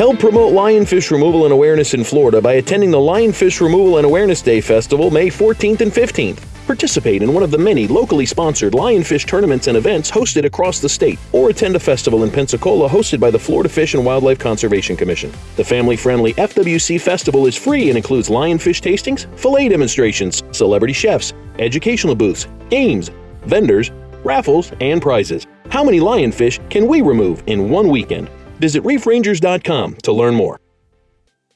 Help promote lionfish removal and awareness in Florida by attending the Lionfish Removal and Awareness Day Festival May 14th and 15th. Participate in one of the many locally sponsored lionfish tournaments and events hosted across the state, or attend a festival in Pensacola hosted by the Florida Fish and Wildlife Conservation Commission. The family friendly FWC Festival is free and includes lionfish tastings, fillet demonstrations, celebrity chefs, educational booths, games, vendors, raffles, and prizes. How many lionfish can we remove in one weekend? Visit reefrangers.com to learn more.